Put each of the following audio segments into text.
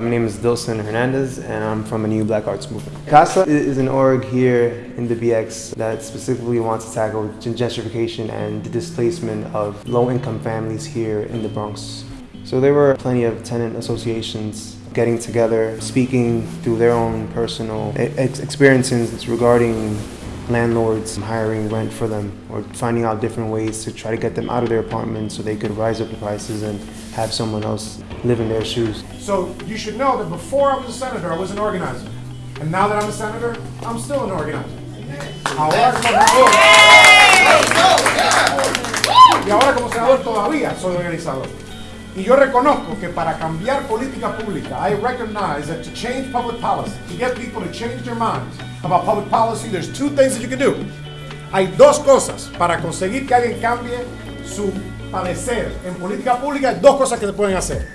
My name is Dilson Hernandez and I'm from a new Black Arts Movement. CASA is an org here in the BX that specifically wants to tackle gentrification and the displacement of low-income families here in the Bronx. So there were plenty of tenant associations getting together, speaking through their own personal experiences regarding landlords hiring rent for them or finding out different ways to try to get them out of their apartments so they could rise up the prices and have someone else live in their shoes. So you should know that before I was a senator, I was an organizer. And now that I'm a senator, I'm still an organizer. Ahora como y ahora como senador todavía soy organizador. Y yo reconozco que para cambiar política pública, I recognize that to change public policy, to get people to change their minds about public policy, there's two things that you can do. Hay dos cosas para conseguir que alguien cambie su parecer en política pública, hay dos cosas que se pueden hacer.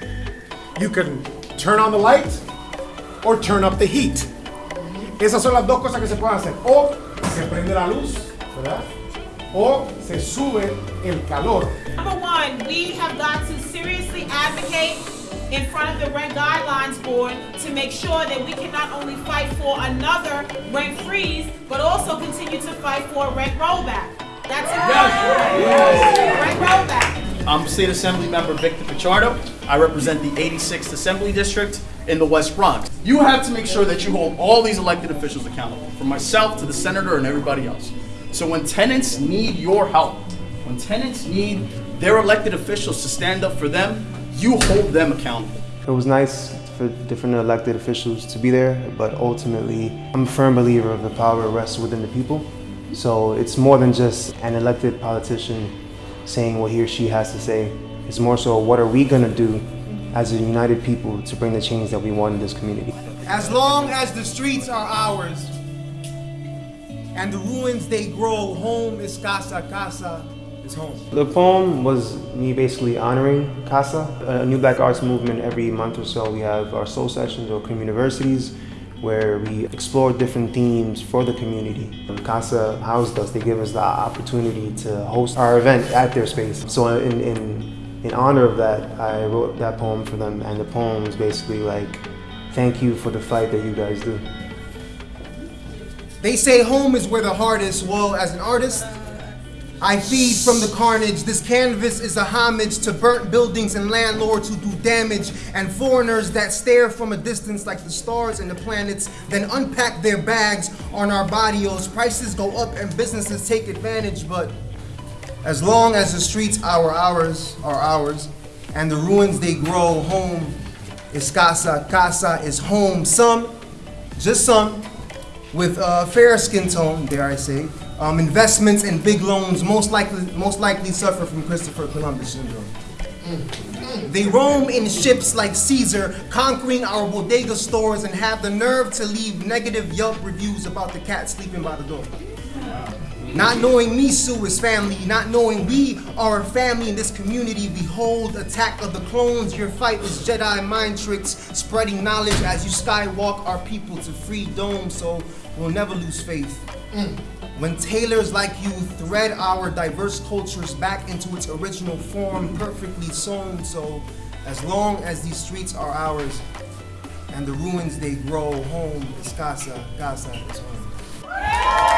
You can turn on the light or turn up the heat. Esas son las dos cosas que se pueden hacer. O se prende la luz, ¿verdad? o se sube el calor. Advocate in front of the Rent Guidelines Board to make sure that we can not only fight for another rent freeze, but also continue to fight for a rent rollback. That's important. Yes. Yes. Rent rollback. I'm State Assembly Member Victor Pichardo. I represent the 86th Assembly District in the West Bronx. You have to make sure that you hold all these elected officials accountable, from myself to the senator and everybody else. So when tenants need your help, when tenants need their elected officials to stand up for them, you hold them accountable. It was nice for different elected officials to be there, but ultimately, I'm a firm believer of the power rests within the people. So it's more than just an elected politician saying what he or she has to say. It's more so what are we gonna do as a united people to bring the change that we want in this community. As long as the streets are ours, and the ruins they grow. Home is casa, casa is home. The poem was me basically honoring Casa, a new black arts movement. Every month or so we have our soul sessions or community universities where we explore different themes for the community. Casa housed us, they give us the opportunity to host our event at their space. So in, in, in honor of that, I wrote that poem for them and the poem is basically like, thank you for the fight that you guys do. They say home is where the heart is. Well, as an artist, I feed from the carnage. This canvas is a homage to burnt buildings and landlords who do damage and foreigners that stare from a distance like the stars and the planets, then unpack their bags on our barrios. Prices go up and businesses take advantage, but as long as the streets are ours, are ours, and the ruins they grow, home is casa, casa is home. Some, just some, with a fair skin tone, dare I say, um, investments and big loans most likely, most likely suffer from Christopher Columbus syndrome. They roam in ships like Caesar, conquering our bodega stores and have the nerve to leave negative Yelp reviews about the cat sleeping by the door. Not knowing Misu is family, not knowing we are a family in this community, behold, attack of the clones, your fight is Jedi mind tricks, spreading knowledge as you skywalk our people to free dome, so we'll never lose faith. Mm. When tailors like you thread our diverse cultures back into its original form, perfectly sewn, so as long as these streets are ours, and the ruins they grow, home is casa, casa is home.